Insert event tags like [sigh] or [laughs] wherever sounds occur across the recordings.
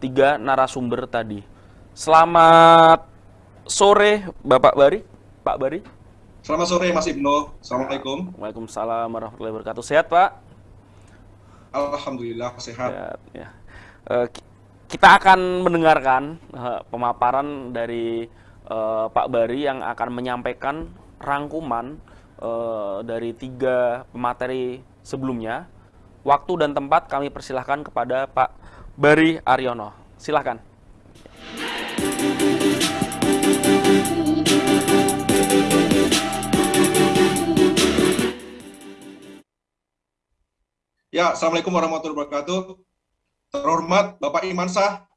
tiga narasumber tadi. Selamat sore Bapak Bari, Pak Bari. Selamat sore Mas Ibnu. Assalamualaikum. Waalaikumsalam warahmatullahi wabarakatuh. Sehat Pak? Alhamdulillah sehat. sehat ya. Uh, kita akan mendengarkan uh, pemaparan dari uh, Pak Bari yang akan menyampaikan rangkuman dari tiga pemateri sebelumnya. Waktu dan tempat kami persilahkan kepada Pak Bari Aryono. Silahkan. Ya, Assalamualaikum warahmatullahi wabarakatuh. Terhormat Bapak Iman Sah.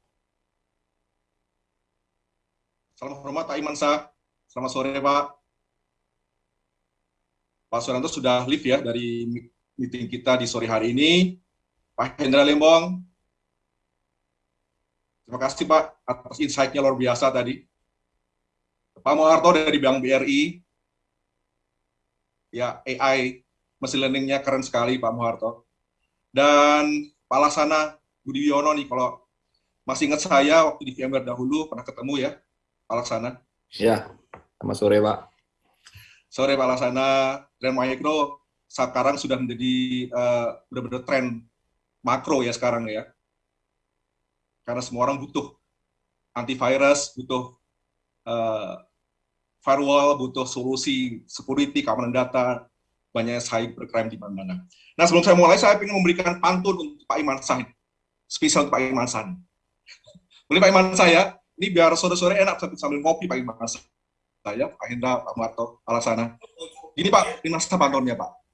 Salam hormat Pak Iman Sah. Selamat sore Pak. Pak Suranto sudah live ya dari meeting kita di sore hari ini. Pak Hendra Lembong. Terima kasih Pak atas insight-nya luar biasa tadi. Pak Moharto dari Bank BRI. Ya, AI mesin learning-nya keren sekali Pak Moharto. Dan Pak Lasana Budi Wiono nih, kalau masih ingat saya waktu di VMware dahulu, pernah ketemu ya, Pak Laksana. Ya, selamat sore Pak. Sore Pak Laksana, dan Micro sekarang sudah menjadi uh, benar-benar tren makro ya sekarang ya. Karena semua orang butuh antivirus, butuh uh, firewall, butuh solusi security, keamanan data, banyak cybercrime di mana-mana. Nah sebelum saya mulai, saya ingin memberikan pantun untuk Pak Iman Sahid, spesial untuk Pak Iman Sahid. Boleh Pak Iman saya, ini biar sore-sore enak sambil ngopi Pak Iman saya, Pak Hendra, Pak Marto, Alasana. Gini Pak, ini masa pantunnya Pak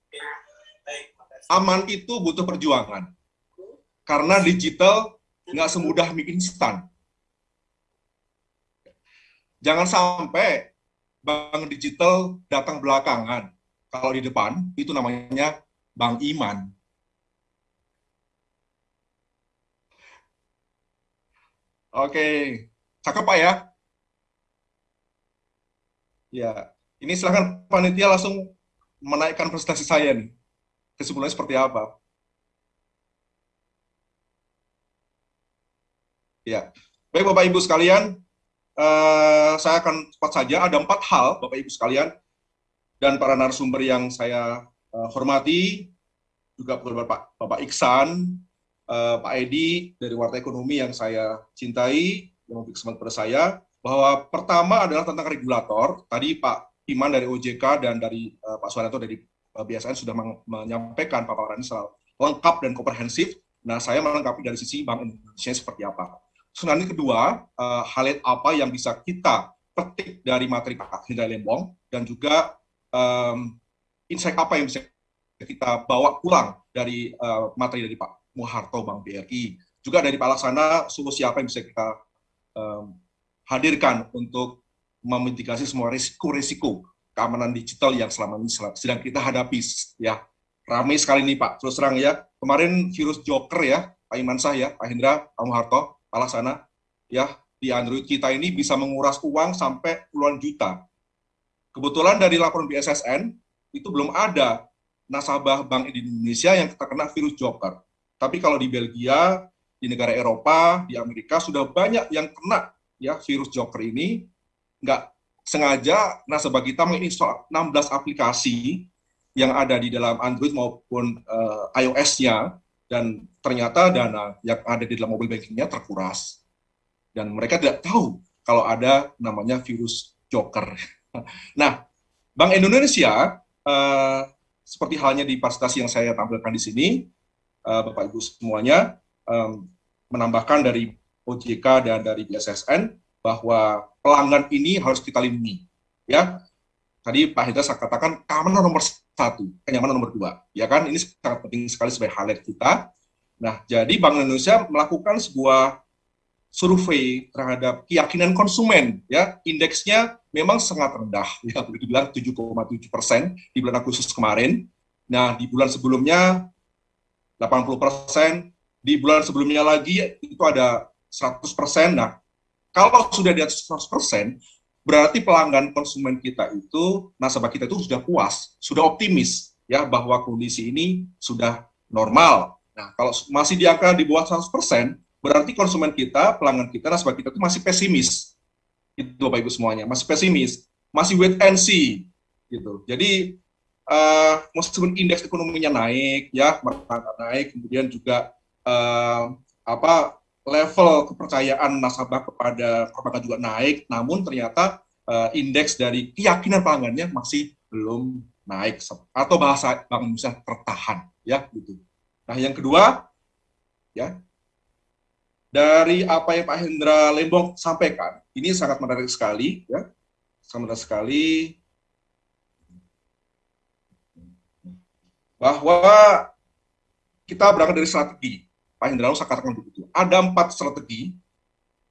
aman itu butuh perjuangan. Karena digital nggak semudah mie instan. Jangan sampai bank digital datang belakangan. Kalau di depan, itu namanya bank iman. Oke, cakep Pak ya? Ya, ini silahkan panitia langsung menaikkan prestasi saya nih kesimpulannya seperti apa? Ya, baik Bapak Ibu sekalian, uh, saya akan cepat saja. Ada empat hal Bapak Ibu sekalian dan para narasumber yang saya uh, hormati, juga Bapak, Bapak Iksan, uh, Pak Edi dari Warta Ekonomi yang saya cintai, yang memberi kesempatan pada saya, bahwa pertama adalah tentang regulator. Tadi Pak Iman dari OJK dan dari uh, Pak Suwanto dari Eh, BSN sudah menyampaikan paparan secara lengkap dan komprehensif. Nah, saya melengkapi dari sisi Bank Indonesia seperti apa. Sebenarnya kedua, uh, hal apa yang bisa kita petik dari materi Pak Hendra Lembong dan juga um, insight apa yang bisa kita bawa pulang dari uh, materi dari Pak Muharto Bank BRI. Juga dari Pak Laksana, solusi apa yang bisa kita um, hadirkan untuk memitigasi semua risiko-risiko keamanan digital yang selama ini sedang kita hadapi ya. Ramai sekali nih Pak. Terus terang ya kemarin virus Joker ya Pak Imansah ya Pak Hendra Pak Muharto Pak Laksana ya di Android kita ini bisa menguras uang sampai puluhan juta. Kebetulan dari laporan BSSN itu belum ada nasabah bank Indonesia yang terkena virus Joker. Tapi kalau di Belgia di negara Eropa di Amerika sudah banyak yang kena ya virus Joker ini. Nggak sengaja nasabah kita menginstall 16 aplikasi yang ada di dalam Android maupun uh, iOS-nya dan ternyata dana yang ada di dalam mobile bankingnya terkuras dan mereka tidak tahu kalau ada namanya virus Joker. [laughs] nah, Bank Indonesia uh, seperti halnya di presentasi yang saya tampilkan di sini, uh, Bapak Ibu semuanya um, menambahkan dari OJK dan dari BSSN bahwa pelanggan ini harus kita lindungi. Ya, tadi Pak Hidra saya katakan keamanan nomor satu, kenyamanan nomor dua. Ya kan, ini sangat penting sekali sebagai highlight kita. Nah, jadi Bank Indonesia melakukan sebuah survei terhadap keyakinan konsumen. Ya, indeksnya memang sangat rendah, [laughs] ya dibilang 7,7 persen di bulan Agustus kemarin. Nah, di bulan sebelumnya 80 persen, di bulan sebelumnya lagi itu ada 100 persen. Nah, kalau sudah di atas 100%, berarti pelanggan konsumen kita itu, nasabah kita itu sudah puas, sudah optimis ya bahwa kondisi ini sudah normal. Nah, kalau masih di angka di bawah 100%, berarti konsumen kita, pelanggan kita, nasabah kita itu masih pesimis. Itu Bapak Ibu semuanya, masih pesimis, masih wait and see gitu. Jadi uh, meskipun indeks ekonominya naik ya, merata naik, kemudian juga uh, apa level kepercayaan nasabah kepada perbankan juga naik, namun ternyata uh, indeks dari keyakinan pelanggannya masih belum naik atau bahasa Bank Indonesia tertahan ya gitu. Nah, yang kedua ya dari apa yang Pak Hendra Lembong sampaikan, ini sangat menarik sekali ya. Sangat menarik sekali bahwa kita berangkat dari strategi. Pak Hendra saya katakan begitu. Ada empat strategi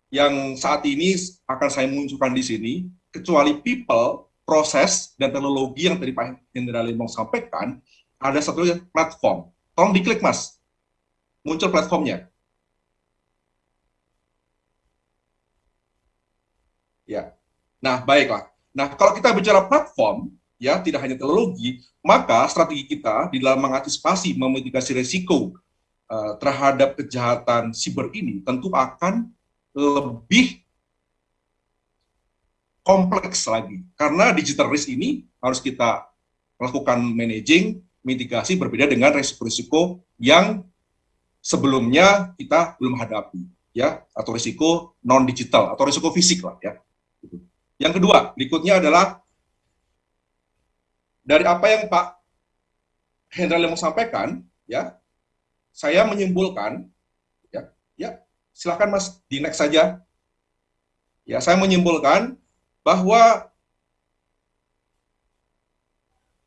yang saat ini akan saya munculkan di sini, kecuali people, proses, dan teknologi yang tadi Pak Hendra Lembong sampaikan, ada satu platform. Tolong diklik, Mas. Muncul platformnya. Ya. Nah, baiklah. Nah, kalau kita bicara platform, ya tidak hanya teknologi, maka strategi kita di dalam mengantisipasi memitigasi resiko uh, terhadap kejahatan siber ini tentu akan lebih kompleks lagi. Karena digital risk ini harus kita lakukan managing, mitigasi berbeda dengan risiko-risiko yang sebelumnya kita belum hadapi ya atau risiko non digital atau risiko fisik lah ya. Yang kedua, berikutnya adalah dari apa yang Pak Hendra mau sampaikan ya, saya menyimpulkan ya, ya silakan Mas di next saja. Ya, saya menyimpulkan bahwa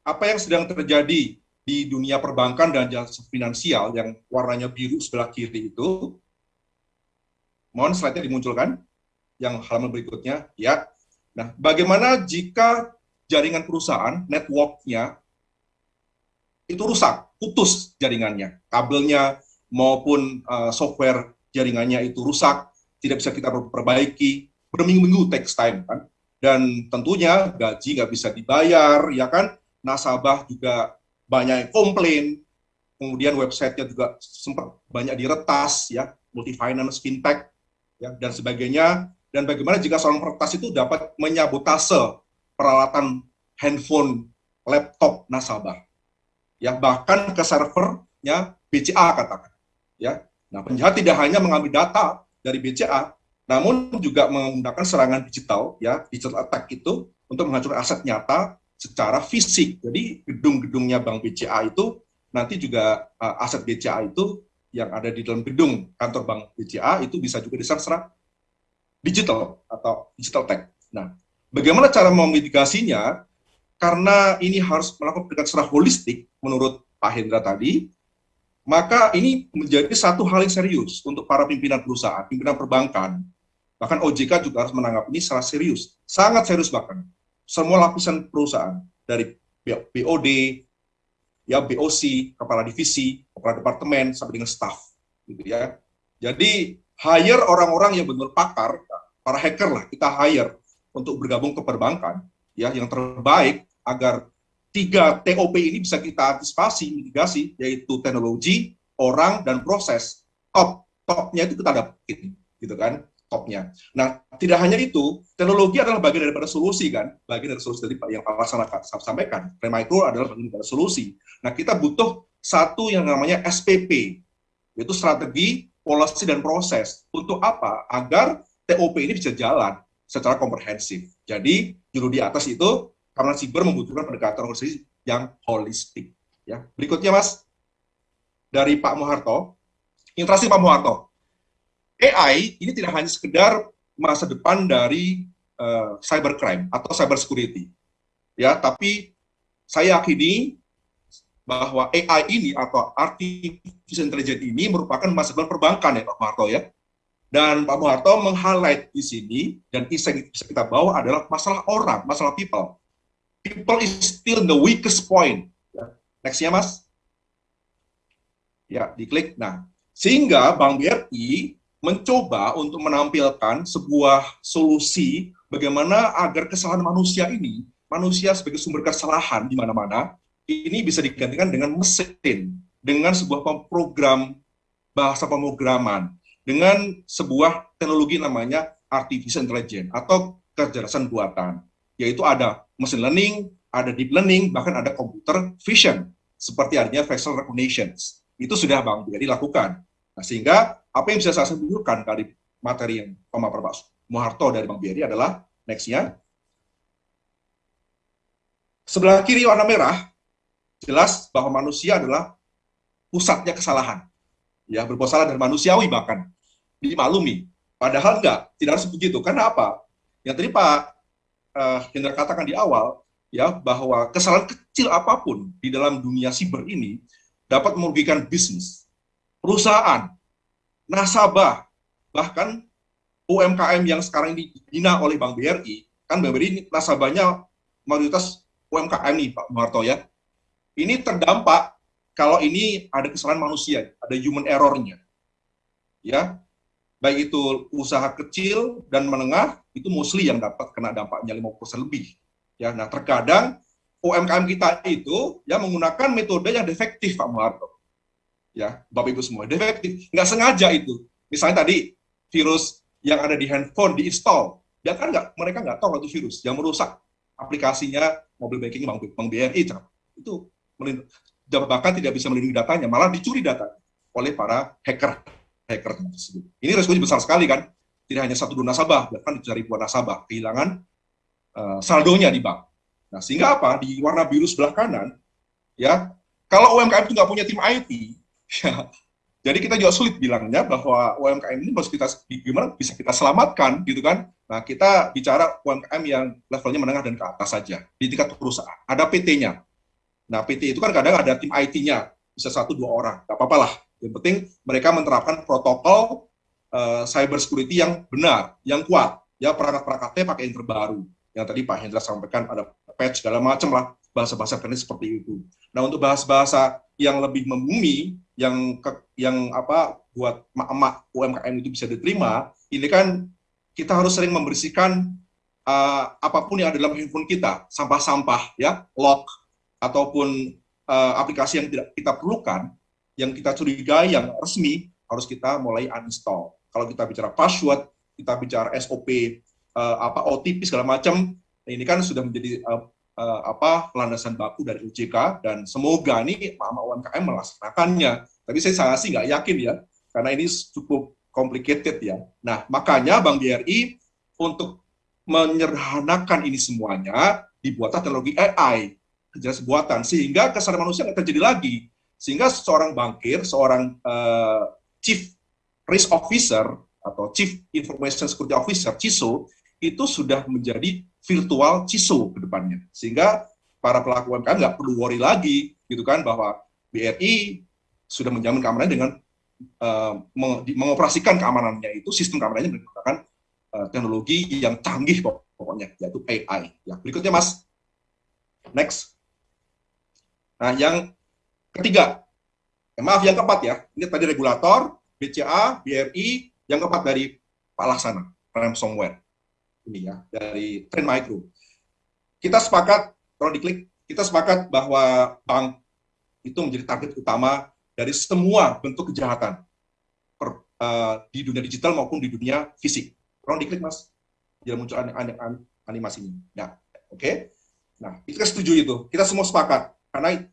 apa yang sedang terjadi di dunia perbankan dan jasa finansial yang warnanya biru sebelah kiri itu, mohon slide-nya dimunculkan, yang halaman berikutnya, ya. Nah, bagaimana jika jaringan perusahaan, network-nya, itu rusak, putus jaringannya, kabelnya maupun uh, software jaringannya itu rusak, tidak bisa kita perbaiki, berminggu-minggu takes time, kan? dan tentunya gaji nggak bisa dibayar, ya kan? Nasabah juga banyak yang komplain, kemudian websitenya juga sempat banyak diretas, ya, multi finance, fintech, ya, dan sebagainya. Dan bagaimana jika seorang peretas itu dapat menyabotase peralatan handphone, laptop nasabah, ya bahkan ke servernya BCA katakan, ya. Nah, penjahat tidak hanya mengambil data dari BCA, namun juga menggunakan serangan digital ya digital attack itu untuk menghancurkan aset nyata secara fisik. Jadi gedung-gedungnya Bank BCA itu nanti juga uh, aset BCA itu yang ada di dalam gedung kantor Bank BCA itu bisa juga diserang digital atau digital tech. Nah, bagaimana cara memitigasinya? Karena ini harus melakukan pendekatan secara holistik menurut Pak Hendra tadi, maka ini menjadi satu hal yang serius untuk para pimpinan perusahaan, pimpinan perbankan. Bahkan OJK juga harus menanggapi ini secara serius, sangat serius bahkan. Semua lapisan perusahaan, dari BOD, ya BOC, kepala divisi, kepala departemen, sampai dengan staff. Gitu ya. Jadi hire orang-orang yang benar pakar, para hacker lah kita hire untuk bergabung ke perbankan, ya yang terbaik agar tiga TOP ini bisa kita antisipasi, mitigasi, yaitu teknologi, orang, dan proses. Top, topnya itu kita dapetin, gitu kan, topnya. Nah, tidak hanya itu, teknologi adalah bagian daripada solusi kan, bagian dari solusi tadi yang Pak Laksana sampaikan. Remicro adalah bagian dari solusi. Nah, kita butuh satu yang namanya SPP, yaitu strategi, polisi, dan proses. Untuk apa? Agar TOP ini bisa jalan secara komprehensif. Jadi, juru di atas itu karena siber membutuhkan pendekatan organisasi yang holistik. Ya, berikutnya Mas dari Pak Muharto, interaksi Pak Muharto. AI ini tidak hanya sekedar masa depan dari uh, cybercrime atau cyber security, ya, tapi saya yakini bahwa AI ini atau artificial intelligence ini merupakan masa depan perbankan ya Pak Muharto ya. Dan Pak Muharto meng-highlight di sini dan bisa kita bawa adalah masalah orang, masalah people people is still the weakest point. Nextnya mas. Ya, diklik. Nah, sehingga Bank BRI mencoba untuk menampilkan sebuah solusi bagaimana agar kesalahan manusia ini, manusia sebagai sumber kesalahan di mana-mana, ini bisa digantikan dengan mesin, dengan sebuah program bahasa pemrograman dengan sebuah teknologi namanya artificial intelligence atau kecerdasan buatan, yaitu ada machine learning, ada deep learning, bahkan ada computer vision, seperti adanya facial recognition. Itu sudah Bang BRI lakukan. Nah, sehingga apa yang bisa saya simpulkan dari materi yang pemaparan Pak Muharto dari Bang BRI adalah next-nya. Sebelah kiri warna merah, jelas bahwa manusia adalah pusatnya kesalahan. Ya, berbuat salah dan manusiawi bahkan dimaklumi. Padahal enggak, tidak harus begitu. Karena apa? Yang tadi Pak uh, Hendra katakan di awal, ya bahwa kesalahan kecil apa pun di dalam dunia siber ini dapat merugikan bisnis, perusahaan, nasabah, bahkan UMKM yang sekarang dibina oleh Bank BRI, kan Bank BRI nasabahnya mayoritas UMKM nih Pak Marto ya. Ini terdampak kalau ini ada kesalahan manusia, ada human error-nya. Ya, baik itu usaha kecil dan menengah itu mostly yang dapat kena dampaknya 50% lebih. Ya, nah terkadang UMKM kita itu ya menggunakan metode yang defektif Pak Muharto. Ya, Bapak Ibu semua, defektif, nggak sengaja itu. Misalnya tadi virus yang ada di handphone diinstal, ya kan nggak mereka nggak tahu itu virus yang merusak aplikasinya mobil banking Bank, Bank BRI itu bahkan tidak bisa melindungi datanya, malah dicuri data oleh para hacker hacker tersebut. Ini resikonya besar sekali kan, tidak hanya satu dua nasabah, bahkan dari ribuan nasabah kehilangan uh, saldonya di bank. Nah, sehingga apa? Di warna biru sebelah kanan, ya, kalau UMKM itu nggak punya tim IT, [laughs] ya, jadi kita juga sulit bilangnya bahwa UMKM ini harus kita gimana bisa kita selamatkan gitu kan. Nah, kita bicara UMKM yang levelnya menengah dan ke atas saja di tingkat perusahaan. Ada PT-nya. Nah, PT itu kan kadang ada tim IT-nya, bisa satu dua orang, nggak apa-apa lah. Yang penting mereka menerapkan protokol uh, cyber security yang benar, yang kuat. Ya perangkat-perangkatnya pakai yang terbaru. Yang tadi Pak Hendra sampaikan ada patch segala macam lah bahasa-bahasa teknis seperti itu. Nah untuk bahasa-bahasa yang lebih membumi, yang ke, yang apa buat emak-emak UMKM itu bisa diterima, ini kan kita harus sering membersihkan uh, apa pun yang ada dalam handphone kita, sampah-sampah ya, lock ataupun uh, aplikasi yang tidak kita perlukan, yang kita curigai yang resmi harus kita mulai uninstall. Kalau kita bicara password, kita bicara SOP, uh, eh, apa OTP segala macam, ini kan sudah menjadi uh, uh, apa landasan baku dari OJK dan semoga ini mama UMKM melaksanakannya. Tapi saya sangat sih nggak yakin ya, karena ini cukup complicated ya. Nah makanya Bank BRI untuk menyederhanakan ini semuanya dibuat teknologi AI jelas buatan sehingga kesalahan manusia nggak terjadi lagi sehingga seorang bankir, seorang uh, chief risk officer atau chief information security officer (CISO) itu sudah menjadi virtual CISO ke depannya. Sehingga para pelaku UMKM nggak perlu worry lagi gitu kan bahwa BRI sudah menjamin keamanan dengan uh, mengoperasikan keamanannya itu sistem keamanannya menggunakan uh, teknologi yang canggih pokoknya yaitu AI. Ya, berikutnya Mas. Next. Nah, yang Ketiga, eh, maaf yang keempat ya, ini tadi regulator, BCA, BRI, yang keempat dari Pak Laksana, ransomware. Ini ya, dari Trend Micro. Kita sepakat, kalau diklik, kita sepakat bahwa bank itu menjadi target utama dari semua bentuk kejahatan per, uh, di dunia digital maupun di dunia fisik. Kalau diklik mas, dia muncul an an an animasinya. Ya, oke. Okay? Nah, kita setuju itu. Kita semua sepakat karena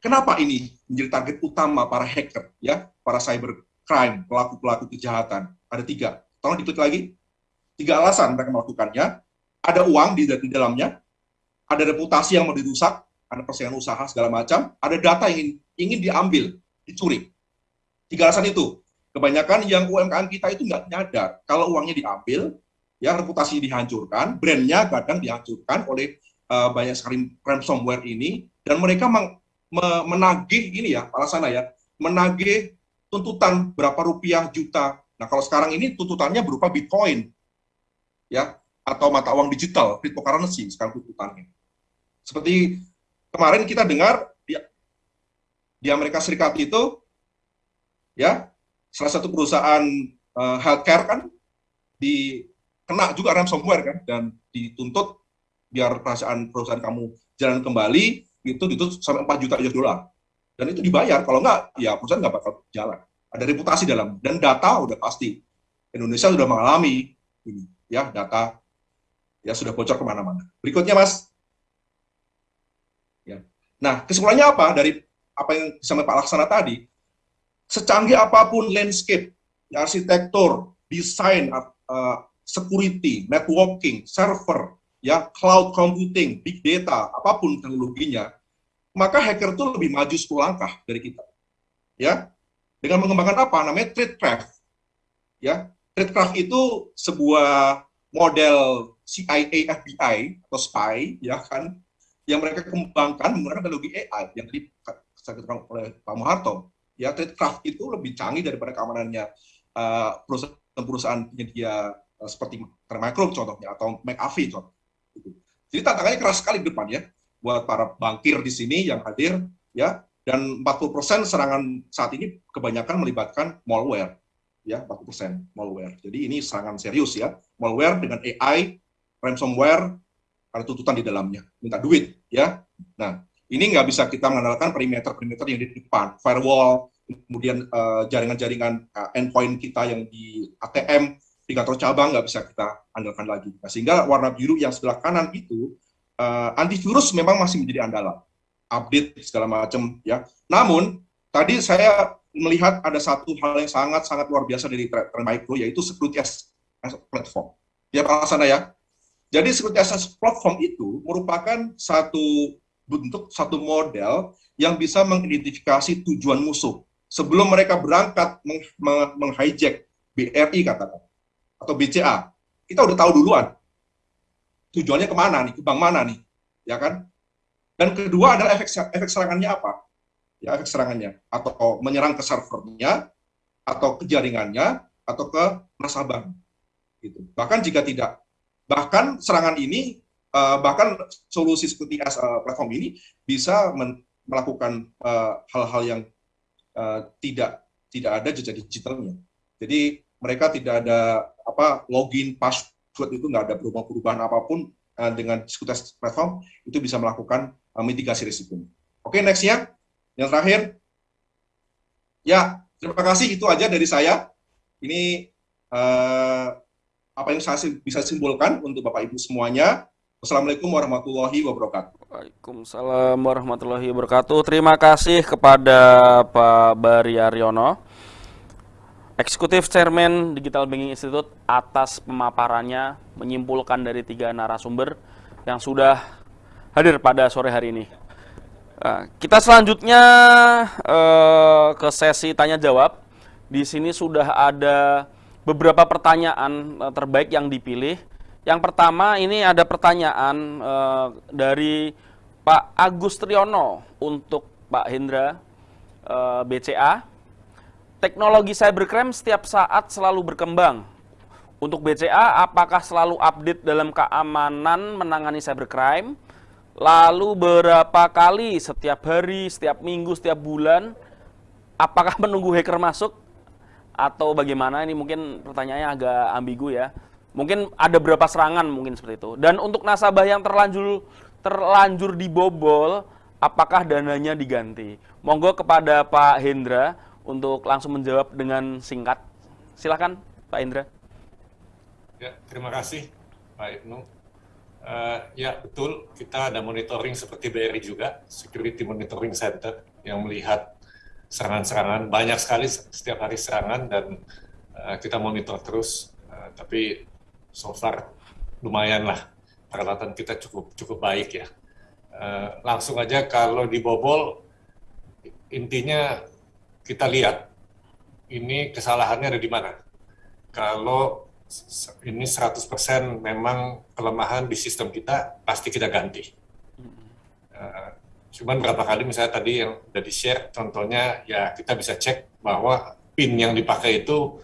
Kenapa ini menjadi target utama para hacker, ya, para cyber crime, pelaku-pelaku kejahatan? Ada tiga. Tolong diklik lagi. Tiga alasan mereka melakukannya. Ada uang di, di dalamnya, ada reputasi yang mau dirusak, ada persaingan usaha segala macam, ada data yang ingin, ingin diambil, dicuri. Tiga alasan itu. Kebanyakan yang UMKM kita itu nggak nyadar kalau uangnya diambil, ya reputasi dihancurkan, brandnya kadang dihancurkan oleh uh, banyak sekali ransomware ini, dan mereka menagih ini ya, Palasana ya, menagih tuntutan berapa rupiah juta. Nah, kalau sekarang ini tuntutannya berupa Bitcoin, ya, atau mata uang digital, cryptocurrency sekarang tuntutannya. Seperti kemarin kita dengar di, di Amerika Serikat itu, ya, salah satu perusahaan uh, healthcare kan di kena juga ransomware kan dan dituntut biar perusahaan perusahaan kamu jalan kembali itu itu sampai 4 juta US dollar. Dan itu dibayar, kalau enggak, ya perusahaan nggak bakal jalan. ada reputasi dalam dan data udah pasti Indonesia sudah mengalami ini ya data ya sudah bocor ke mana-mana. Berikutnya mas, ya. Nah kesimpulannya apa dari apa yang disampaikan Pak Laksana tadi? Secanggih apa pun landscape, arsitektur, desain, uh, security, networking, server, ya cloud computing, big data, apa pun teknologinya, maka hacker itu lebih maju 10 langkah dari kita. Ya, dengan mengembangkan apa? Namanya tradecraft. Ya, tradecraft itu sebuah model CIA, FBI atau spy, ya kan, yang mereka kembangkan menggunakan teknologi AI yang tadi disebutkan oleh Pak Muharto. Ya, tradecraft itu lebih canggih daripada keamanannya uh, perusahaan-perusahaan penyedia uh, seperti Micro contohnya atau McAfee contoh. Jadi tantangannya keras sekali di depan ya buat para bankir di sini yang hadir ya dan 40% serangan saat ini kebanyakan melibatkan malware ya 40% malware. Jadi ini serangan serius ya. Malware dengan AI, ransomware ada tuntutan di dalamnya, minta duit ya. Nah, ini nggak bisa kita mengandalkan perimeter-perimeter yang di depan, firewall, kemudian eh, jaringan-jaringan uh, endpoint kita yang di ATM kantor cabang nggak bisa kita andalkan lagi. Nah, sehingga warna biru yang sebelah kanan itu uh, antivirus memang masih menjadi andalan, update segala macam ya. Namun tadi saya melihat ada satu hal yang sangat-sangat luar biasa dari Trend Micro yaitu security as, platform. Ya Pak sana ya. Jadi security as platform itu merupakan satu bentuk satu model yang bisa mengidentifikasi tujuan musuh sebelum mereka berangkat meng-hijack BRI katakan atau BCA, kita udah tahu duluan tujuannya ke mana nih, ke bank mana nih, ya kan? Dan kedua adalah efek efek serangannya apa? Ya, efek serangannya atau menyerang ke servernya atau ke jaringannya atau ke nasabah gitu. Bahkan jika tidak bahkan serangan ini uh, bahkan solusi seperti as uh, platform ini bisa melakukan eh, hal-hal yang tidak tidak ada jejak digitalnya. Jadi mereka tidak ada apa login password itu nggak ada perubahan-perubahan apa pun uh, dengan Sekuritas Platform itu bisa melakukan uh, mitigasi risiko. Oke, okay, nextnya yang terakhir, ya terima kasih itu aja dari saya. Ini uh, apa yang saya bisa simpulkan untuk Bapak Ibu semuanya. Wassalamualaikum warahmatullahi wabarakatuh. Waalaikumsalam warahmatullahi wabarakatuh. Terima kasih kepada Pak Bari Aryono. Eksekutif Chairman Digital Banking Institute atas pemaparannya menyimpulkan dari tiga narasumber yang sudah hadir pada sore hari ini. Nah, kita selanjutnya uh, ke sesi tanya jawab. Di sini sudah ada beberapa pertanyaan uh, terbaik yang dipilih. Yang pertama ini ada pertanyaan dari Pak Agus Triyono untuk Pak Hendra BCA teknologi cybercrime setiap saat selalu berkembang. Untuk BCA, apakah selalu update dalam keamanan menangani cybercrime? Lalu berapa kali setiap hari, setiap minggu, setiap bulan? Apakah [laughs] menunggu hacker masuk? Atau bagaimana? Ini mungkin pertanyaannya agak ambigu ya. Mungkin ada berapa serangan mungkin seperti itu. Dan untuk nasabah yang terlanjur terlanjur dibobol, apakah dananya diganti? Monggo kepada Pak Hendra untuk langsung menjawab dengan singkat. Silakan Pak Indra. Ya, terima kasih Pak Ibnu. Uh, ya betul, kita ada monitoring seperti BRI juga, Security Monitoring Center, yang melihat serangan-serangan, banyak sekali setiap hari serangan, dan uh, kita monitor terus, uh, tapi so far lumayan lah, peralatan kita cukup cukup baik ya. Uh, langsung aja kalau dibobol, intinya kita lihat ini kesalahannya ada di mana. Kalau ini 100% memang kelemahan di sistem kita, pasti kita ganti. Uh, cuman berapa kali misalnya tadi yang sudah di-share, contohnya ya kita bisa cek bahwa PIN yang dipakai itu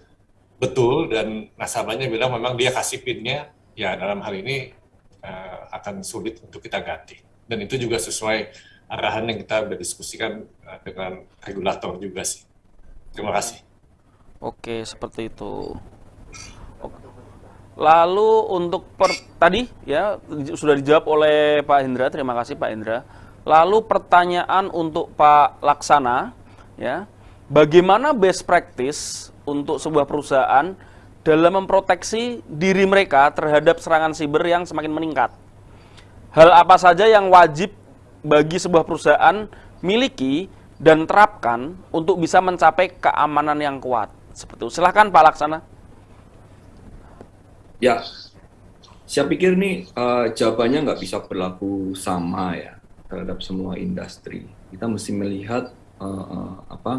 betul dan nasabahnya bilang memang dia kasih PIN-nya, ya dalam hal ini uh, akan sulit untuk kita ganti. Dan itu juga sesuai arahan yang kita berdiskusikan uh, dengan regulator juga sih. Terima kasih. Oke, seperti itu. Lalu untuk per, tadi ya sudah dijawab oleh Pak Hendra, terima kasih Pak Hendra. Lalu pertanyaan untuk Pak Laksana ya. bagaimana best practice untuk sebuah perusahaan dalam memproteksi diri mereka terhadap serangan siber yang semakin meningkat. Hal apa saja yang wajib bagi sebuah perusahaan miliki dan terapkan untuk bisa mencapai keamanan yang kuat. Seperti itu. Silahkan Pak Laksana. Ya, saya pikir nih uh, jawabannya nggak bisa berlaku sama ya terhadap semua industri. Kita mesti melihat uh, uh, apa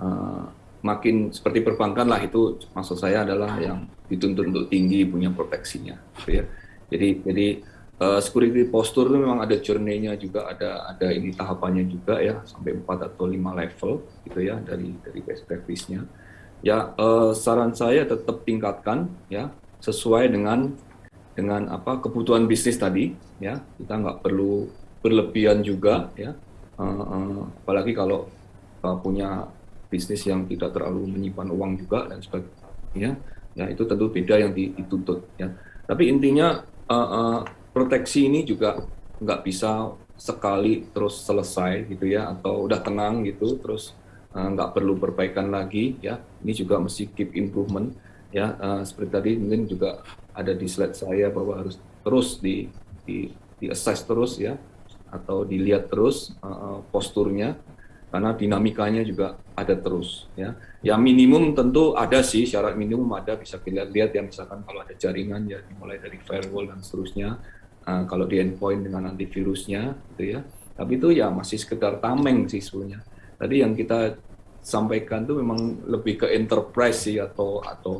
uh, makin seperti perbankan lah itu maksud saya adalah yang dituntut untuk tinggi punya proteksinya. Gitu ya. Jadi jadi uh, security posture itu memang ada journey-nya juga ada ada ini tahapannya juga ya sampai 4 atau 5 level gitu ya dari dari best practice-nya. Ya uh, saran saya tetap tingkatkan ya sesuai dengan dengan apa kebutuhan bisnis tadi ya. Kita nggak perlu berlebihan juga ya. Uh, uh, apalagi kalau uh, punya bisnis yang tidak terlalu menyimpan uang juga dan sebagainya ya. Itu tentu beda yang dituntut ya. Tapi intinya uh, uh, proteksi ini juga nggak bisa sekali terus selesai gitu ya atau udah tenang gitu terus nggak uh, perlu perbaikan lagi ya. Ini juga mesti keep improvement ya. Uh, seperti tadi mungkin juga ada di slide saya bahwa harus terus di di, di assess terus ya atau dilihat terus uh, posturnya karena dinamikanya juga ada terus ya. Ya minimum tentu ada sih syarat minimum ada bisa kita lihat ya. Misalkan kalau ada jaringan ya dimulai dari firewall dan seterusnya uh, kalau di endpoint dengan antivirusnya gitu ya tapi itu ya masih sekedar tameng sih sebenarnya tadi yang kita sampaikan tuh memang lebih ke enterprise sih atau atau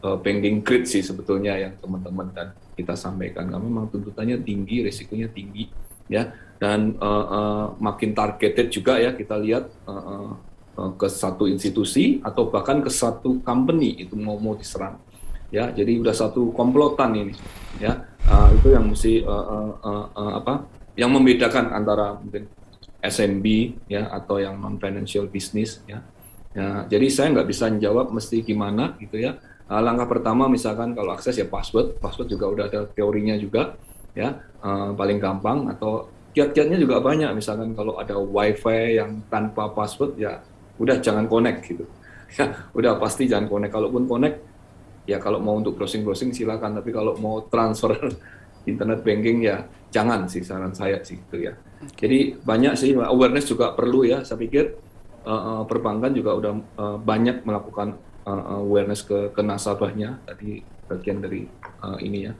uh, banking grid sih sebetulnya yang teman-teman dan kita sampaikan. Kami memang tuntutannya tinggi, risikonya tinggi, ya, dan uh, uh, makin targeted juga ya kita lihat uh, uh, ke satu institusi atau bahkan ke satu company itu mau mau diserang, ya. Jadi udah satu komplotan ini, ya. Uh, itu yang mesti uh, uh, uh, uh, apa? Yang membedakan antara mungkin SMB ya atau yang non financial business ya. ya jadi saya nggak bisa menjawab mesti gimana gitu ya. Uh, langkah pertama misalkan kalau akses ya password, password juga udah ada teorinya juga ya uh, paling gampang atau kiat-kiatnya juga banyak misalkan kalau ada wifi yang tanpa password ya udah jangan connect gitu [laughs] ya udah pasti jangan connect kalaupun connect ya kalau mau untuk browsing browsing silakan tapi kalau mau transfer [laughs] internet banking ya jangan sih saran saya sih gitu ya jadi banyak sih awareness juga perlu ya. Saya pikir uh, uh, perbankan juga udah uh, banyak melakukan uh, awareness ke, ke nasabahnya tadi bagian dari uh, ini ya.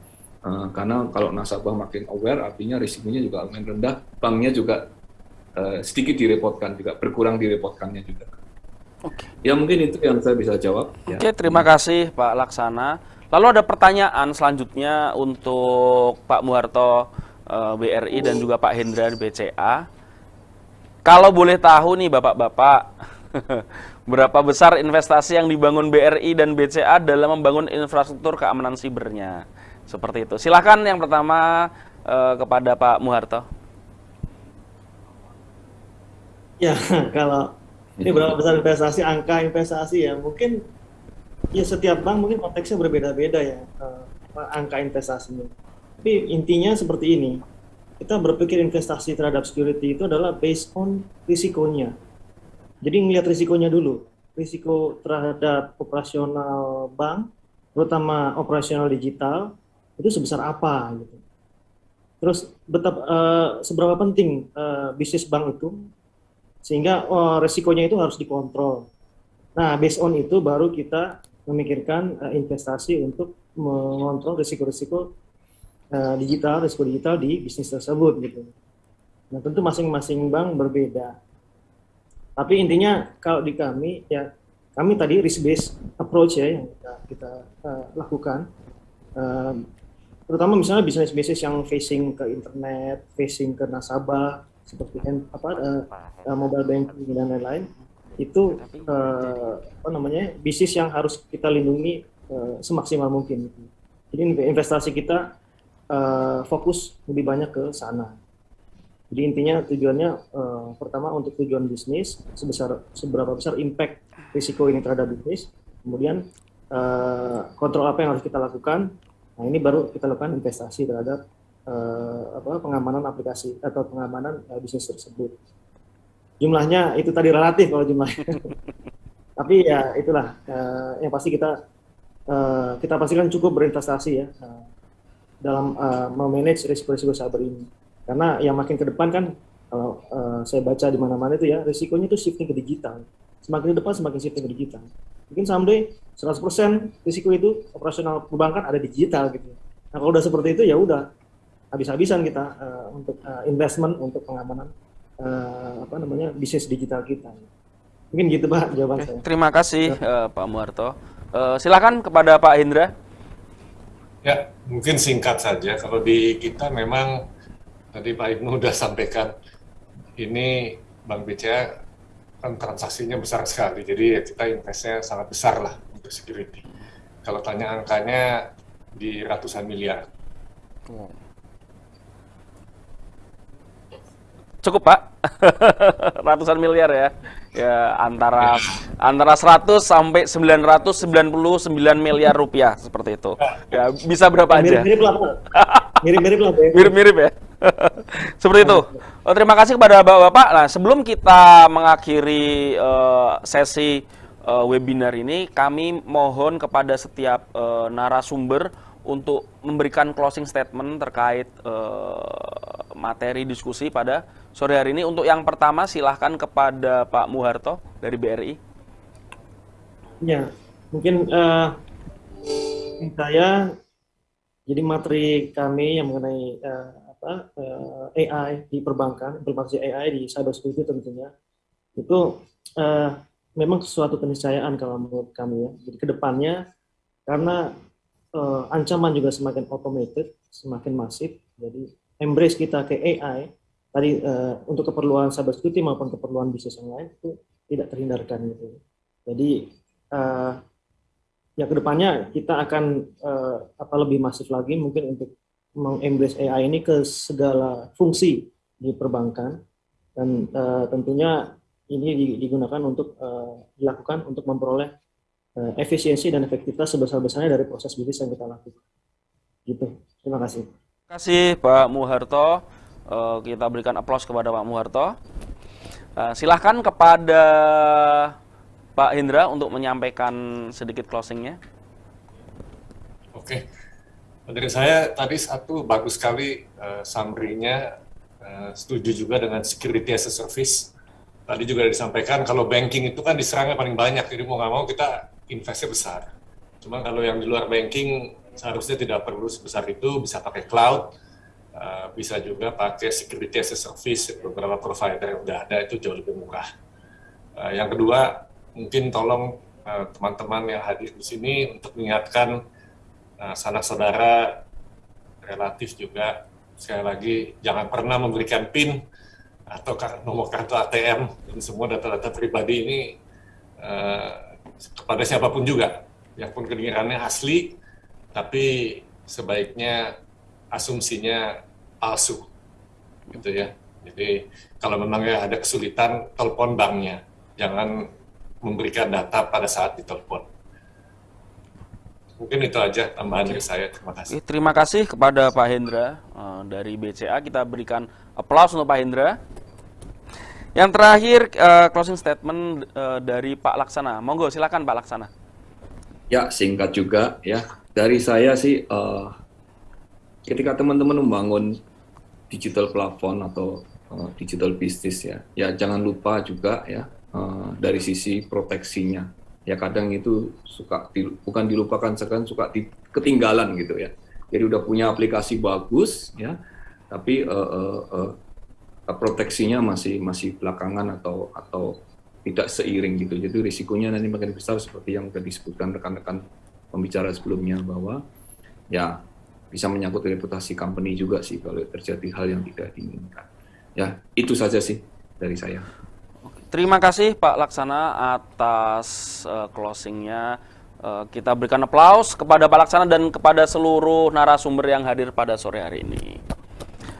Uh, karena kalau nasabah makin aware artinya risikonya juga makin rendah, banknya juga uh, sedikit direpotkan juga berkurang direpotkannya juga. Oke. Ya mungkin itu yang saya bisa jawab. Ya. Oke, terima kasih Pak Laksana. Lalu ada pertanyaan selanjutnya untuk Pak Muharto uh, eh, BRI dan juga Pak Hendra BCA. Kalau boleh tahu nih Bapak-bapak, [laughs] berapa besar investasi yang dibangun BRI dan BCA dalam membangun infrastruktur keamanan sibernya? Seperti itu. Silahkan yang pertama uh, kepada Pak Muharto. Ya, [laughs] kalau ini berapa besar investasi, angka investasi ya, mungkin ya setiap bank mungkin konteksnya berbeda-beda ya, uh, angka investasinya tapi intinya seperti ini. Kita berpikir investasi terhadap security itu adalah based on risikonya. Jadi ngelihat risikonya dulu. Risiko terhadap operasional bank, terutama operasional digital, itu sebesar apa gitu. Terus betapa uh, seberapa penting uh, bisnis bank itu sehingga uh, risikonya itu harus dikontrol. Nah, based on itu baru kita memikirkan uh, investasi untuk mengontrol risiko-risiko uh, digital, risiko digital di bisnis tersebut gitu. Nah tentu masing-masing bank berbeda. Tapi intinya kalau di kami ya kami tadi risk based approach ya yang kita, kita uh, lakukan. Uh, terutama misalnya bisnis-bisnis yang facing ke internet, facing ke nasabah seperti apa uh, uh, mobile banking dan lain-lain itu uh, apa namanya bisnis yang harus kita lindungi uh, semaksimal mungkin. Jadi investasi kita uh, fokus lebih banyak ke sana. Jadi intinya tujuannya uh, pertama untuk tujuan bisnis sebesar seberapa besar impact risiko ini terhadap bisnis, kemudian uh, kontrol apa yang harus kita lakukan. Nah ini baru kita lakukan investasi terhadap uh, apa pengamanan aplikasi atau pengamanan uh, bisnis tersebut. jumlahnya itu tadi relatif kalau jumlahnya. [laughs] Tapi ya itulah uh, yang pasti kita uh, kita pastikan cukup berinvestasi ya uh, dalam uh, memanage risiko-risiko cyber ini. Karena yang makin ke depan kan kalau uh, saya baca di mana-mana itu ya risikonya itu shifting ke digital. Semakin ke depan semakin shifting ke digital. Mungkin someday 100% risiko itu operasional perbankan ada digital gitu. Nah kalau udah seperti itu ya udah habis-habisan kita uh, untuk uh, investment untuk pengamanan uh, apa namanya bisnis digital kita. Mungkin gitu Pak jawaban Oke, saya. Terima kasih uh, Pak Muharto. Uh, silakan kepada Pak Hendra. Ya, mungkin singkat saja. Kalau di kita memang tadi Pak Ibnu sudah sampaikan ini Bank BCA kan transaksinya besar sekali. Jadi ya kita investnya sangat besar lah untuk security. Kalau tanya angkanya di ratusan miliar. Cukup Pak, [laughs] ratusan miliar ya. Ya antara antara 100 sampai 999 miliar rupiah seperti itu. Ya bisa berapa aja? Mirip-mirip lah. Mirip-mirip lah. Mirip-mirip ya. [laughs] seperti itu. Oh, terima kasih kepada Bapak-bapak. Nah, sebelum kita mengakhiri eh, sesi eh, webinar ini, kami mohon kepada setiap eh, narasumber untuk memberikan closing statement terkait eh, materi diskusi pada sore hari ini. Untuk yang pertama, silahkan kepada Pak Muharto dari BRI. Ya, mungkin eh, saya jadi materi kami yang mengenai eh, apa eh, AI di perbankan, implementasi AI di cyber security tentunya itu eh, memang suatu keniscayaan kalau menurut kami ya. Jadi ke depannya karena eh, ancaman juga semakin automated, semakin masif, jadi embrace kita ke AI tadi eh, untuk keperluan cyber security maupun keperluan bisnis yang lain itu tidak terhindarkan gitu. Jadi eh, ya ke depannya kita akan eh, apa lebih masif lagi mungkin untuk mengembrace AI ini ke segala fungsi di perbankan dan eh, tentunya ini di- digunakan untuk eh, dilakukan untuk memperoleh eh, efisiensi dan efektivitas sebesar-besarnya dari proses bisnis yang kita lakukan. Gitu. Terima kasih. Terima kasih Pak Muharto. Eh, kita berikan aplaus kepada Pak Muharto. Eh, silahkan kepada Pak Hendra untuk menyampaikan sedikit closingnya. Oke. Dari saya tadi satu bagus sekali eh, summary-nya eh, setuju juga dengan security as a service. Tadi juga disampaikan kalau banking itu kan diserangnya paling banyak, jadi mau nggak mau kita investnya besar. Cuma kalau yang di luar banking seharusnya tidak perlu sebesar itu, bisa pakai cloud, eh, bisa juga pakai security as a service, beberapa provider yang udah ada itu jauh lebih murah. Eh, yang kedua, mungkin tolong eh, teman-teman yang hadir di sini untuk mengingatkan Nah, sanak saudara relatif juga sekali lagi jangan pernah memberikan PIN atau nomor kartu ATM dan semua data-data pribadi ini eh, kepada siapa pun juga yang pun kedengarannya asli tapi sebaiknya asumsinya palsu gitu ya jadi kalau memang ya ada kesulitan telepon banknya jangan memberikan data pada saat ditelepon mungkin itu aja tambahan dari saya terima kasih terima kasih kepada Pak Hendra eh, dari BCA. Kita berikan aplaus untuk Pak Hendra. Yang terakhir eh, closing statement eh, dari Pak Laksana. Monggo silakan Pak Laksana. Ya, singkat juga ya. Dari saya sih, eh, ketika teman-teman membangun digital platform atau eh, digital business ya, ya jangan lupa juga ya eh, dari sisi proteksinya. Ya kadang itu suka di- bukan dilupakan, sekarang suka di, ketinggalan gitu ya. Jadi udah punya aplikasi bagus ya, tapi eh, eh, eh, proteksinya masih masih belakangan atau atau tidak seiring gitu. Jadi risikonya nanti makin besar seperti yang sudah disebutkan rekan-rekan pembicara sebelumnya bahwa ya bisa menyangkut reputasi company juga sih kalau terjadi hal yang tidak diinginkan. Ya, itu saja sih dari saya. Terima kasih Pak Laksana atas eh, closingnya. Eh, kita berikan aplaus kepada Pak Laksana dan kepada seluruh narasumber yang hadir pada sore hari ini.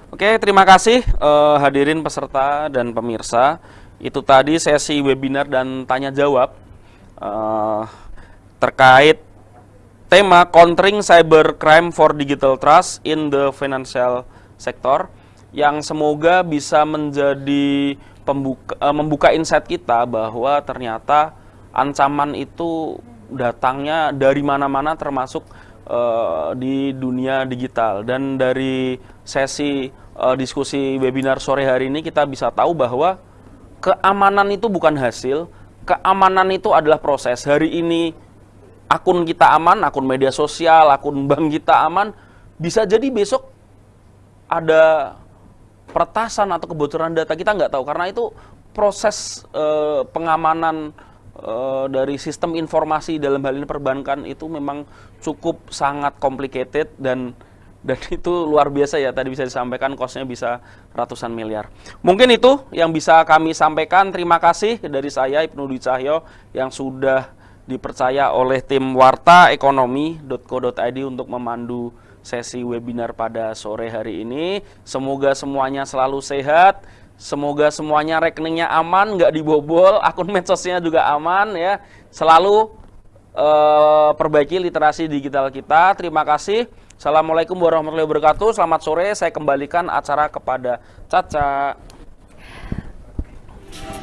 Oke, terima kasih eh, hadirin peserta dan pemirsa. Itu tadi sesi webinar dan tanya jawab eh, terkait tema Countering Cybercrime for Digital Trust in the Financial Sector yang semoga bisa menjadi pembuka, uh, membuka insight kita bahwa ternyata ancaman itu datangnya dari mana-mana termasuk uh, di dunia digital dan dari sesi uh, diskusi webinar sore hari ini kita bisa tahu bahwa keamanan itu bukan hasil, keamanan itu adalah proses. Hari ini akun kita aman, akun media sosial, akun bank kita aman, bisa jadi besok ada peretasan atau kebocoran data kita nggak tahu karena itu proses uh, pengamanan uh, dari sistem informasi dalam hal ini perbankan itu memang cukup sangat complicated dan dan [laughs] itu luar biasa ya tadi bisa disampaikan kosnya bisa ratusan miliar. Mungkin itu yang bisa kami sampaikan. Terima kasih dari saya Ibnu Dwi Cahyo yang sudah dipercaya oleh tim warta ekonomi.co.id untuk memandu sesi webinar pada sore hari ini. Semoga semuanya selalu sehat, semoga semuanya rekeningnya aman, nggak dibobol, [laughs] akun medsosnya juga aman ya. Selalu uh, perbaiki literasi digital kita. Terima kasih. Assalamualaikum warahmatullahi wabarakatuh. Selamat sore. Saya kembalikan acara kepada Caca.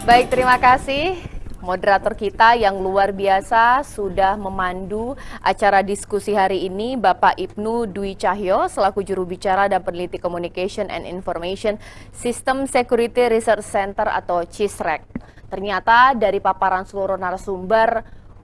Baik, terima kasih moderator kita yang luar biasa sudah memandu acara diskusi hari ini Bapak Ibnu Dwi Cahyo selaku juru bicara dan peneliti Communication and Information System Security Research Center atau CISREC. Ternyata dari paparan seluruh narasumber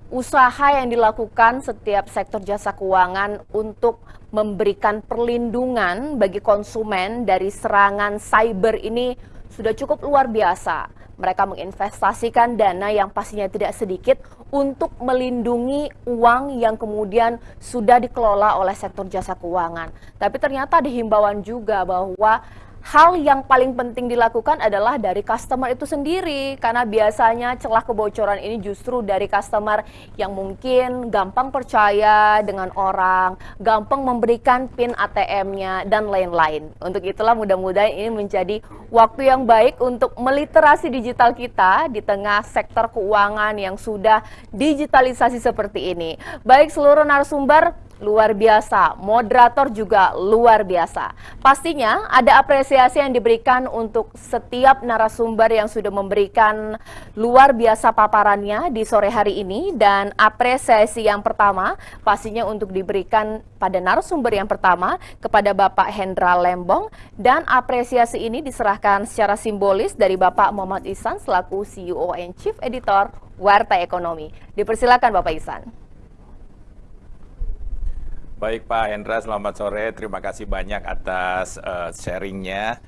usaha yang dilakukan setiap sektor jasa keuangan untuk memberikan perlindungan bagi konsumen dari serangan cyber ini sudah cukup luar biasa. Mereka menginvestasikan dana yang pastinya tidak sedikit untuk melindungi uang yang kemudian sudah dikelola oleh sektor jasa keuangan. Tapi ternyata dihimbauan juga bahwa hal yang paling penting dilakukan adalah dari customer itu sendiri karena biasanya celah kebocoran ini justru dari customer yang mungkin gampang percaya dengan orang, gampang memberikan PIN ATM-nya dan lain-lain. Untuk itulah mudah-mudahan ini menjadi waktu yang baik untuk meliterasi digital kita di tengah sektor keuangan yang sudah digitalisasi seperti ini. Baik seluruh narasumber luar biasa, moderator juga luar biasa. Pastinya ada apresiasi yang diberikan untuk setiap narasumber yang sudah memberikan luar biasa paparannya di sore hari ini dan apresiasi yang pertama pastinya untuk diberikan pada narasumber yang pertama kepada Bapak Hendra Lembong dan apresiasi ini diserahkan secara simbolis dari Bapak Muhammad Isan selaku CEO and Chief Editor Warta Ekonomi. Dipersilakan Bapak Isan. Baik Pak Hendra, selamat sore. Terima kasih banyak atas uh, sharingnya.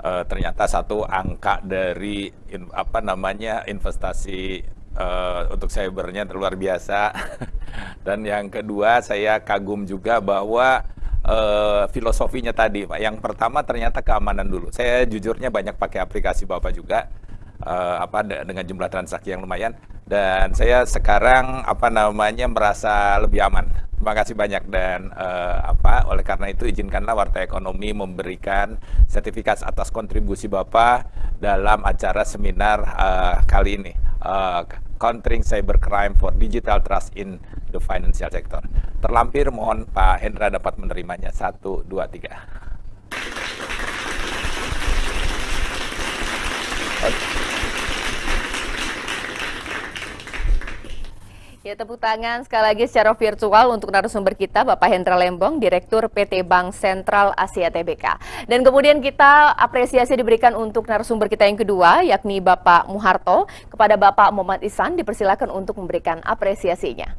Uh, ternyata satu angka dari in, apa namanya investasi uh, untuk cybernya luar biasa. [laughs] Dan yang kedua saya kagum juga bahwa uh, filosofinya tadi Pak. Yang pertama ternyata keamanan dulu. Saya jujurnya banyak pakai aplikasi Bapak juga. Uh, apa dengan jumlah transaksi yang lumayan dan saya sekarang apa namanya merasa lebih aman Terima kasih banyak dan uh, apa oleh karena itu izinkanlah Warta Ekonomi memberikan sertifikat atas kontribusi Bapak dalam acara seminar uh, kali ini. Uh, Countering Cybercrime for Digital Trust in the Financial Sector. Terlampir mohon Pak Hendra dapat menerimanya. Satu, dua, tiga. Ya, tepuk tangan sekali lagi secara virtual untuk narasumber kita, Bapak Hendra Lembong, Direktur PT Bank Sentral Asia TBK. Dan kemudian kita apresiasi diberikan untuk narasumber kita yang kedua, yakni Bapak Muharto. Kepada Bapak Muhammad Isan, dipersilakan untuk memberikan apresiasinya.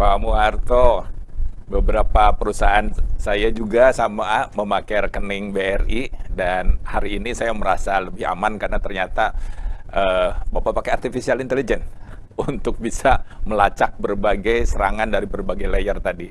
Pak Muharto, beberapa perusahaan saya juga sama memakai rekening BRI dan hari ini saya merasa lebih aman karena ternyata uh, Bapak pakai artificial intelligence [laughs] untuk bisa melacak berbagai serangan dari berbagai layer tadi.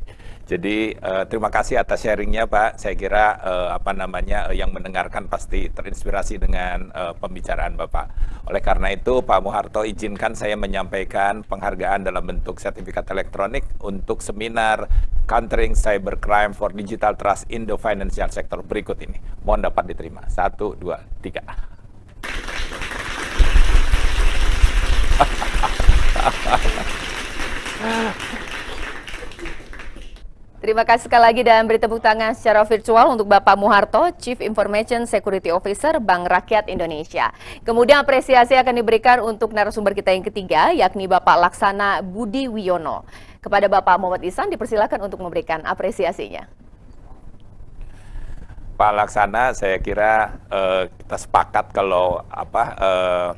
Jadi uh, terima kasih atas sharingnya Pak. Saya kira uh, apa namanya uh, yang mendengarkan pasti terinspirasi dengan uh, pembicaraan Bapak. Oleh karena itu Pak Muharto izinkan saya menyampaikan penghargaan dalam bentuk sertifikat elektronik untuk seminar Countering Cybercrime for Digital Trust in the Financial Sector berikut ini. Mohon dapat diterima. Satu, dua, tiga. Terima kasih sekali lagi dan beri tepuk tangan secara virtual untuk Bapak Muharto, Chief Information Security Officer Bank Rakyat Indonesia. Kemudian apresiasi akan diberikan untuk narasumber kita yang ketiga, yakni Bapak Laksana Budi Wiono. Kepada Bapak Muhammad Isan dipersilakan untuk memberikan apresiasinya. Pak Laksana, saya kira uh, kita sepakat kalau apa uh,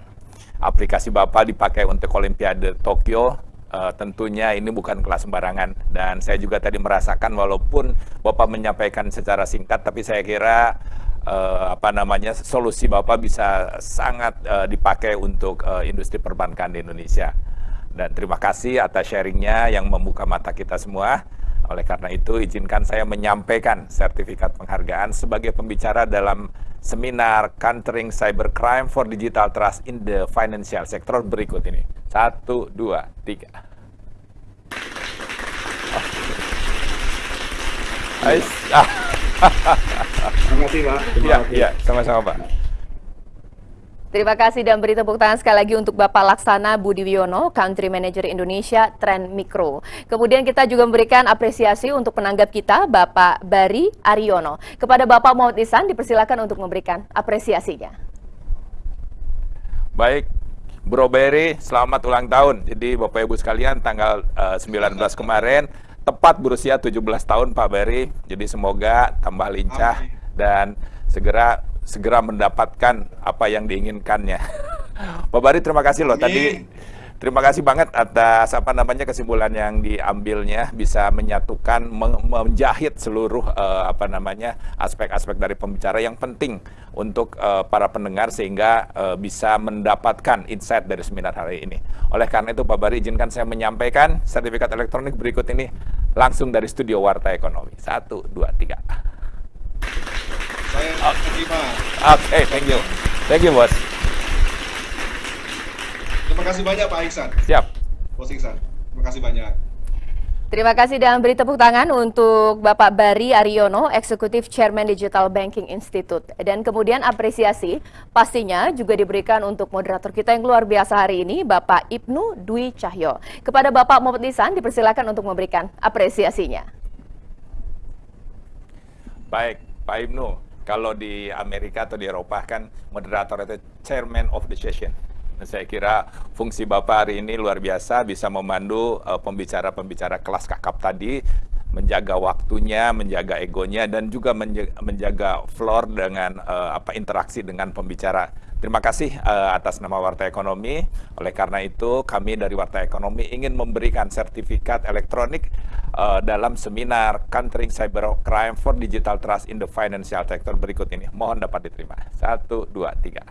aplikasi Bapak dipakai untuk Olimpiade Tokyo uh, tentunya ini bukan kelas sembarangan dan saya juga tadi merasakan walaupun Bapak menyampaikan secara singkat tapi saya kira uh, apa namanya solusi Bapak bisa sangat uh, dipakai untuk uh, industri perbankan di Indonesia. Dan terima kasih atas sharingnya yang membuka mata kita semua. Oleh karena itu, izinkan saya menyampaikan sertifikat penghargaan sebagai pembicara dalam seminar Countering Cybercrime for Digital Trust in the Financial Sector berikut ini. Satu, dua, tiga. Terima kasih, Pak. Iya, iya, sama-sama, Pak. Terima kasih dan beri tepuk tangan sekali lagi untuk Bapak Laksana Budi Wiono, Country Manager Indonesia Trend Mikro. Kemudian kita juga memberikan apresiasi untuk penanggap kita, Bapak Bari Aryono. Kepada Bapak Muhammad Isan, dipersilakan untuk memberikan apresiasinya. Baik, Bro Berry, selamat ulang tahun. Jadi Bapak Ibu sekalian tanggal uh, eh, 19 kemarin tepat berusia 17 tahun Pak Berry. Jadi semoga tambah lincah dan segera segera mendapatkan apa yang diinginkannya. [laughs] Pak Bari terima kasih loh tadi Terima kasih banget atas apa namanya kesimpulan yang diambilnya bisa menyatukan menjahit seluruh uh, apa namanya aspek-aspek dari pembicara yang penting untuk uh, para pendengar sehingga uh, bisa mendapatkan insight dari seminar hari ini. Oleh karena itu Pak Bari izinkan saya menyampaikan sertifikat elektronik berikut ini langsung dari studio Warta Ekonomi. Satu, dua, tiga. Saya. Oke, okay, thank you. Thank you, bos. Terima kasih banyak Pak Iksan. Siap. Bos Iksan. Terima kasih banyak. Terima kasih dan beri tepuk tangan untuk Bapak Bari Aryono, Eksekutif Chairman Digital Banking Institute. Dan kemudian apresiasi pastinya juga diberikan untuk moderator kita yang luar biasa hari ini, Bapak Ibnu Dwi Cahyo. Kepada Bapak Muhammad Nisan dipersilakan untuk memberikan apresiasinya. Baik, Pak Ibnu, kalau di Amerika atau di Eropa kan moderator itu Chairman of the Session saya kira fungsi Bapak hari ini luar biasa bisa memandu eh, pembicara-pembicara uh, kelas kakap tadi menjaga waktunya, menjaga egonya dan juga menjaga, menjaga floor dengan uh, apa interaksi dengan pembicara. Terima kasih uh, atas nama Warta Ekonomi. Oleh karena itu, kami dari Warta Ekonomi ingin memberikan sertifikat elektronik uh, dalam seminar Countering Cybercrime for Digital Trust in the Financial Sector berikut ini. Mohon dapat diterima. Satu, dua, tiga.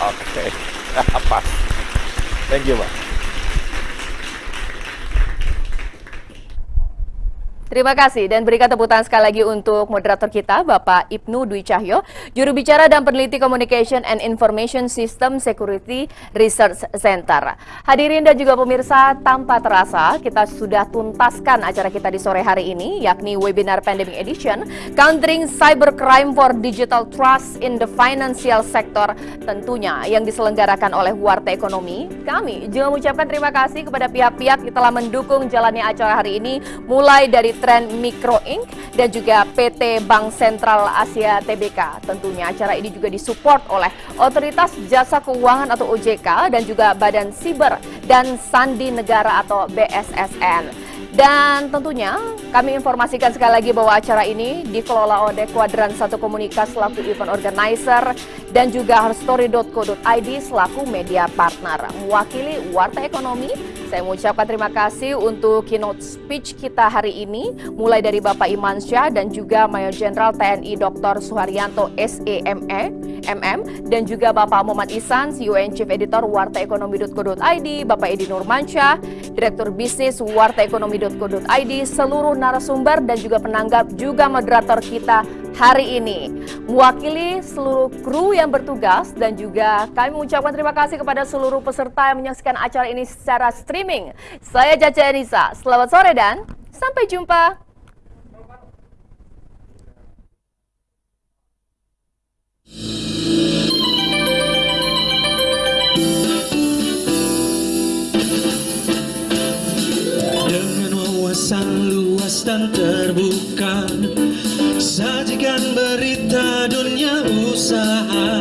Oke, [laughs] okay. apa? Thank you, Pak. Terima kasih dan berikan tepuk tangan sekali lagi untuk moderator kita Bapak Ibnu Dwi Cahyo, juru bicara dan peneliti Communication and Information System Security Research Center. Hadirin dan juga pemirsa, tanpa terasa kita sudah tuntaskan acara kita di sore hari ini yakni webinar Pandemic Edition Countering Cybercrime for Digital Trust in the Financial Sector tentunya yang diselenggarakan oleh Warta Ekonomi. Kami juga mengucapkan terima kasih kepada pihak-pihak yang telah mendukung jalannya acara hari ini mulai dari Trend Mikro Inc. dan juga PT Bank Sentral Asia TBK. Tentunya acara ini juga disupport oleh Otoritas Jasa Keuangan atau OJK dan juga Badan Siber dan Sandi Negara atau BSSN. Dan tentunya kami informasikan sekali lagi bahwa acara ini dikelola oleh Kuadran Satu Komunikas selaku event organizer dan juga herstory.co.id selaku media partner. Mewakili Warta Ekonomi, saya mengucapkan terima kasih untuk keynote speech kita hari ini, mulai dari Bapak Iman Syah dan juga Mayor Jenderal TNI Dr. Suharyanto SEME, MM, dan juga Bapak Muhammad Isan, CEO and Chief Editor Warta Ekonomi.co.id, Bapak Edi Nurmansyah, Direktur Bisnis Warta Ekonomi id seluruh narasumber dan juga penanggap juga moderator kita hari ini. Mewakili seluruh kru yang bertugas dan juga kami mengucapkan terima kasih kepada seluruh peserta yang menyaksikan acara ini secara streaming. Saya Caca Enisa, selamat sore dan sampai jumpa. Wawasan luas dan terbuka. Sajikan berita dunia usaha